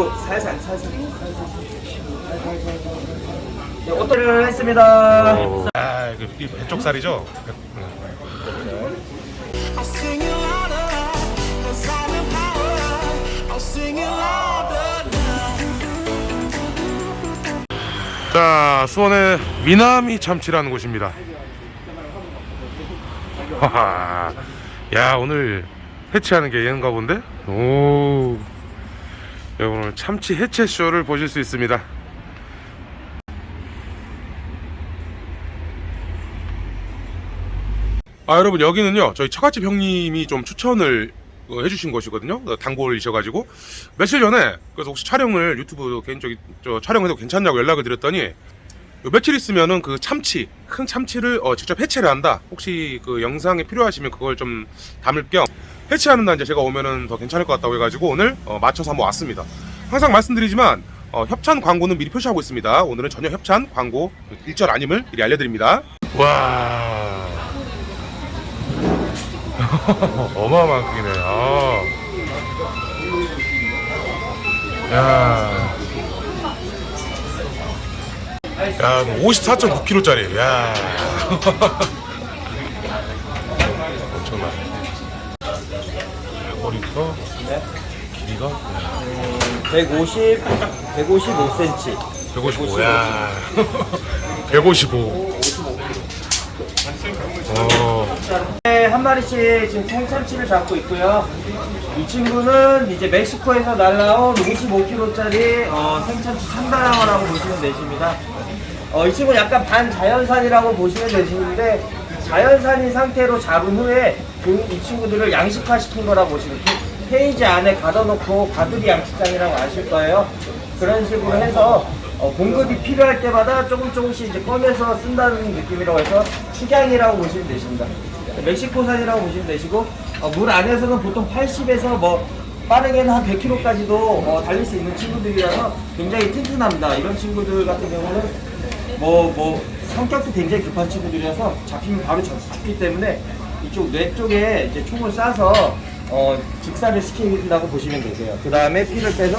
뒤로 살살 살살 네, 오토를 했습니다 아, 그 이 배쪽살이죠? 자, 수원의 미나미 참치라는 곳입니다. 하하. 야, 오늘 해체하는 게 얘인가 본데? 오. 여러분 오늘 참치 해체 쇼를 보실 수 있습니다. 아 여러분 여기는요 저희 처갓집 형님이 좀 추천을 어, 해주신 곳이거든요 어, 단골이셔가지고 며칠 전에 그래서 혹시 촬영을 유튜브 개인적인 저 촬영해도 괜찮냐고 연락을 드렸더니 요 며칠 있으면은 그 참치 큰 참치를 어, 직접 해체를 한다 혹시 그 영상에 필요하시면 그걸 좀 담을 겸 해체하는 날 이제 제가 오면은 더 괜찮을 것 같다고 해가지고 오늘 어, 맞춰서 한번 왔습니다 항상 말씀드리지만 어, 협찬 광고는 미리 표시하고 있습니다 오늘은 전혀 협찬 광고 일절 아님을 미리 알려드립니다 와 어마어마한 크기네. 아. 야. 야, 54.9kg짜리. 야. 엄청나. 머리부터 길이가 150 155cm 155. 야. 155. 어. 네, 한 마리씩 지금 생참치를 잡고 있고요. 이 친구는 이제 멕시코에서 날라온 55kg짜리 어, 생참치 참다랑어라고 보시면 되십니다. 어, 이 친구는 약간 반자연산이라고 보시면 되시는데 자연산인 상태로 잡은 후에 그, 이 친구들을 양식화 시킨 거라 보시면 돼요. 케이지 안에 가둬놓고 가두리 양식장이라고 아실 거예요. 그런 식으로 해서 어, 공급이 필요할 때마다 조금 조금씩 이제 꺼내서 쓴다는 느낌이라고 해서 축양이라고 보시면 되십니다. 멕시코산이라고 보시면 되시고 어, 물 안에서는 보통 80에서 뭐 빠르게는 한 100km까지도 어, 달릴 수 있는 친구들이라서 굉장히 튼튼합니다. 이런 친구들 같은 경우는 뭐 뭐 성격도 굉장히 급한 친구들이라서 잡히면 바로 잡- 죽기 때문에 이쪽 뇌 쪽에 이제 총을 쏴서 어, 직사를 시킨다고 보시면 되세요. 그 다음에 피를 빼서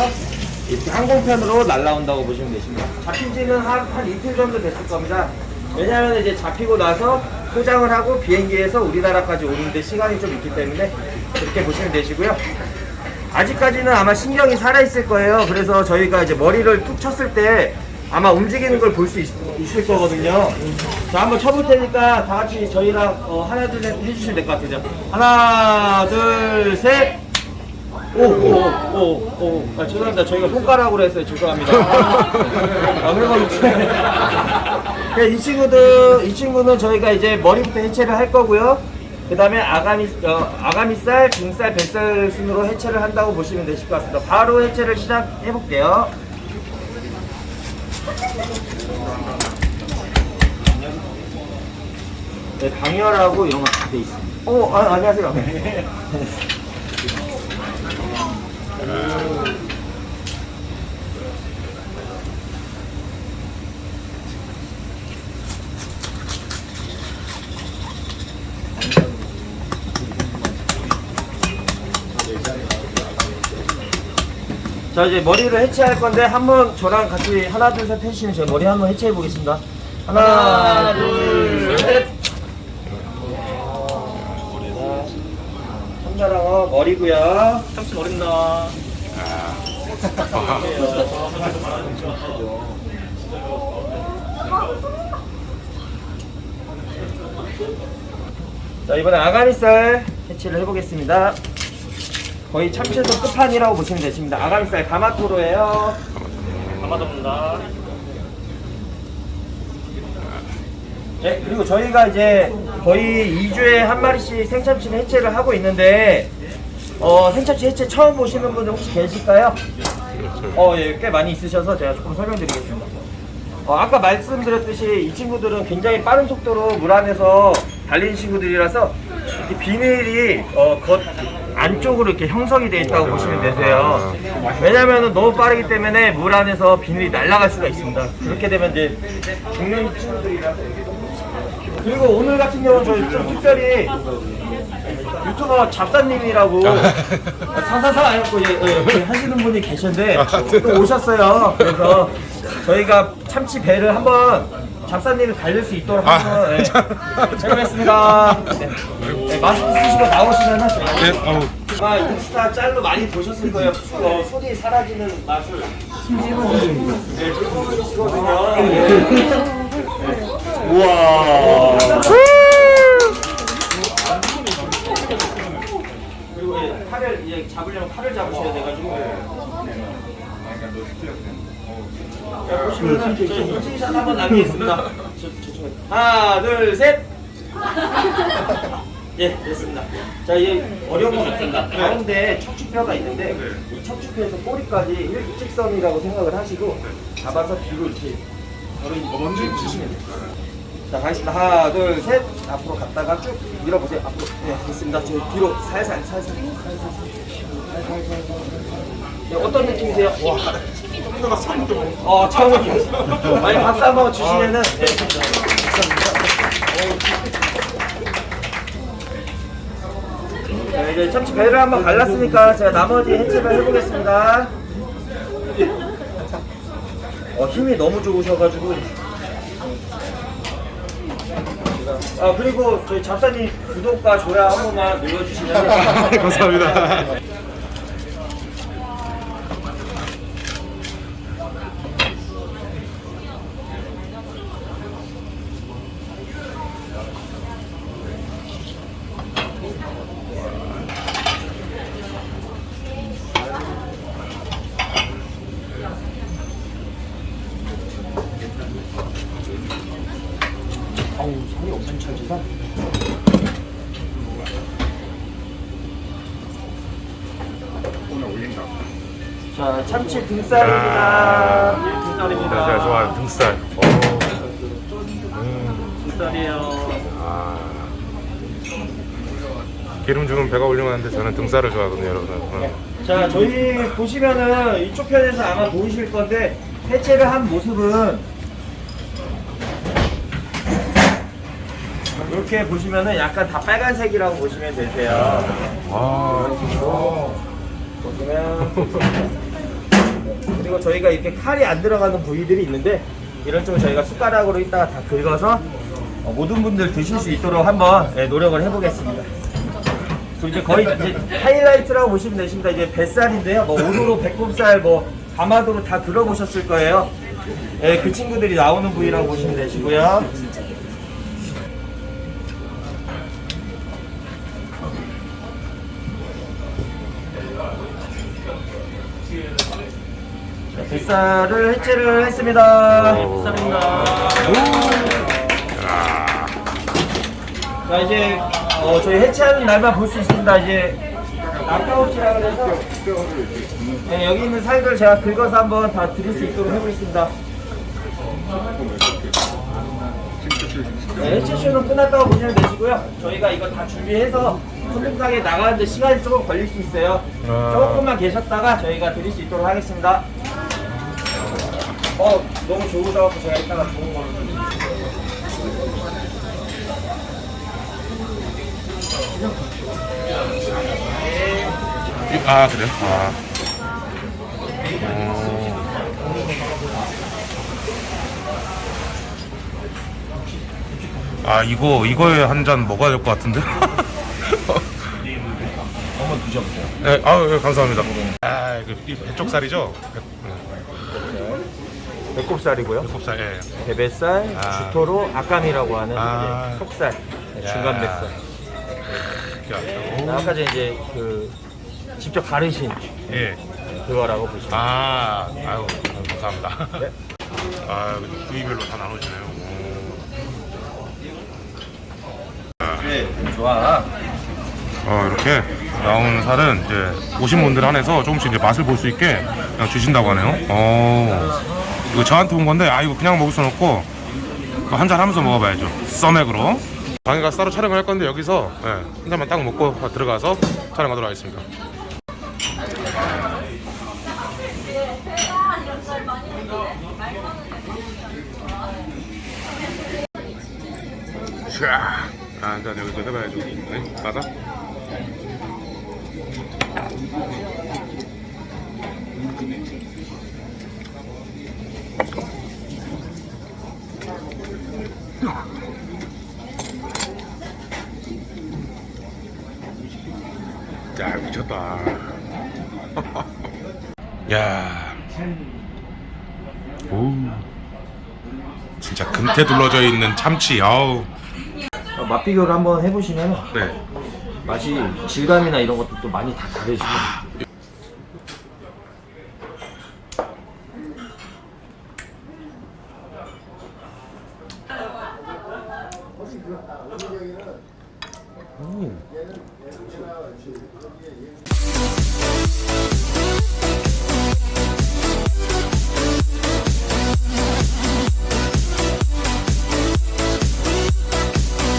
이렇게 항공편으로 날라온다고 보시면 되십니다. 잡힌 지는 한, 한 이틀 정도 됐을 겁니다. 왜냐하면 이제 잡히고 나서 포장을 하고 비행기에서 우리나라까지 오는데 시간이 좀 있기 때문에 그렇게 보시면 되시고요. 아직까지는 아마 신경이 살아있을 거예요. 그래서 저희가 이제 머리를 툭 쳤을 때 아마 움직이는 걸 볼 수 있을 거거든요. 자, 한번 쳐볼 테니까 다 같이 저희랑 어, 하나, 둘, 셋 해주시면 될 것 같아요. 하나, 둘, 셋. 오, 오, 오, 오. 아, 죄송합니다. 저희가 손가락으로 했어요. 죄송합니다. 아, 이제. 네, 이 친구들, 이 친구는 저희가 이제 머리부터 해체를 할 거고요. 그 다음에 아가미, 어, 아가미살, 등살, 뱃살 순으로 해체를 한다고 보시면 되실 것 같습니다. 바로 해체를 시작해 볼게요. 네, 방열하고 이런 거 다 돼 있습니다. 어, 아, 안녕하세요. 자 이제 머리를 해체할 건데 한번 저랑 같이 하나 둘 셋 해주시면 제가 머리 한번 해체해 보겠습니다. 하나, 둘, 셋. 참자랑어 머리고요. 참치 머리입니다. 자 이번에 아가미살 해체를 해보겠습니다. 거의 참치에서 끝판이라고 보시면 되십니다. 아가미살 가마토로예요. 가마토입니다. 네, 그리고 저희가 이제 거의 2주에 한 마리씩 생참치를 해체를 하고 있는데 어, 생참치 해체 처음 보시는 분들 혹시 계실까요? 어, 예, 꽤 많이 있으셔서 제가 조금 설명드리겠습니다. 어, 아까 말씀드렸듯이 이 친구들은 굉장히 빠른 속도로 물 안에서 달리는 친구들이라서 비닐이 어, 겉 안쪽으로 이렇게 형성이 되어 있다고 보시면 되세요. 왜냐면은 너무 빠르기 때문에 물 안에서 비닐이 날아갈 수가 있습니다. 그렇게 되면 이제 죽는 친구들이라서 그리고 오늘 같은 경우는 저희 좀 특별히 유튜버 잡사님이라고 사사사 해갖고 예, 예, 예, 하시는 분이 계신데 또 오셨어요. 그래서 저희가 참치 배를 한번 잡사님이 달릴 수 있도록 아, 한번 예, 해보겠습니다. 네. 네, 마스크 쓰시고 나오시면 예, 어우. 아마 인스타 짤로 많이 보셨을 거예요. 수, 어, 손이 사라지는 마술. 네. 네. 우와. 그리고 예, 팔을 이제 잡으려면 팔을 잡으셔야 돼가지고. 자, 보시면은 한번 남기겠습니다. 하나, 둘, 셋. 예, 됐습니다. 자, 이제 어려운 건 없습니다. 가운데 척추뼈가 있는데 이 척추뼈에서 꼬리까지 일직선이라고 생각을 하시고 잡아서 뒤로 이렇게 바로 먼지 치시면 돼요. 자, 가겠습니다. 하나, 둘, 셋. 앞으로 갔다가 쭉 밀어보세요. 앞으로. 네, 됐습니다. 저 뒤로 살살, 살살, 살살, 살살, 살살. 네, 어떤 느낌이세요? 와. 어, 처음 느낌. 많이 박수 한번 주시면은. 네, 자, 이제 참치 배를 한번 갈랐으니까 제가 나머지 해체를 해보겠습니다. 어, 힘이 너무 좋으셔가지고. 아, 그리고 저희 잡사님 구독과 좋아요 한 번만 눌러주시면. 감사합니다. 어우, 살이 엄청 찰지다. 자, 참치 등살입니다. 예, 등살입니다. 아. 제가 좋아하는 등살. 오. 등살이에요. 아. 기름 주면 배가 훌륭한데 저는 등살을 좋아하거든요, 여러분. 어. 자, 저희 보시면은 이쪽 편에서 아마 보이실 건데 해체를 한 모습은 이렇게 보시면은 약간 다 빨간색이라고 보시면 되세요. 아, 보시면 그리고 저희가 이렇게 칼이 안 들어가는 부위들이 있는데 이런 쪽은 저희가 숟가락으로 이따가 다 긁어서 어, 모든 분들 드실 수 있도록 한번 예, 노력을 해보겠습니다. 이제 거의 이제 하이라이트라고 보시면 되십니다. 이제 뱃살인데요. 뭐 오도로 배꼽살, 뭐 가마도로 다 들어보셨을 거예요. 예, 그 친구들이 나오는 부위라고 보시면 되시고요. 자, 뱃살을 해체를 했습니다. 오. 뱃살입니다. 자 이제 어, 저희 해체하는 날만 볼 수 있습니다. 이제 낙타오치라 그래서 네, 여기 있는 살들 제가 긁어서 한번 다 드릴 수 있도록 해보겠습니다. 네, 해체쇼는 끝났다고 보시면 되시고요. 저희가 이거 다 준비해서 손님상에 나가는데 시간이 조금 걸릴 수 있어요. 아. 조금만 계셨다가 저희가 드릴 수 있도록 하겠습니다. 어, 너무 좋으셔서 제가 이따가 좋은 걸로 아 그래요? 아. 어. 아 이거 이거에 한 잔 먹어야 될 것 같은데. 한번 드셔보세요. 네, 아 예, 감사합니다. 아 이거 이 배쪽살이죠? 배, 배꼽살이고요. 배꼽살. 예. 배뱃살, 아. 주토로, 아까미라고 하는 아. 이제 속살, 네, 야. 중간 뱃살. 이렇게 아까 전에 이제 그 직접 가르신 예. 그거라고 보시면. 아, 아유, 감사합니다. 네. 아, 부위별로 다 나눠지네요. 오. 네, 좋아. 어, 이렇게 나오는 살은 이제 오신 분들 한해서 조금씩 이제 맛을 볼 수 있게 주신다고 하네요. 어, 이거 저한테 온 건데, 아, 이거 그냥 먹을 순 없고, 한 잔 하면서 먹어봐야죠. 써맥으로. 방에 가서 따로 촬영을 할 건데, 여기서 예, 한 잔만 딱 먹고 들어가서 촬영하도록 하겠습니다. 샤. 아, 일단 여기서 해봐야죠. 네, 맞아? 야 미쳤다. 야. 오. 진짜 금태 둘러져 있는 참치. 아우. 어, 맛 비교를 한번 해보시면 네. 맛이 질감이나 이런 것도 또 많이 다 다르시고 음.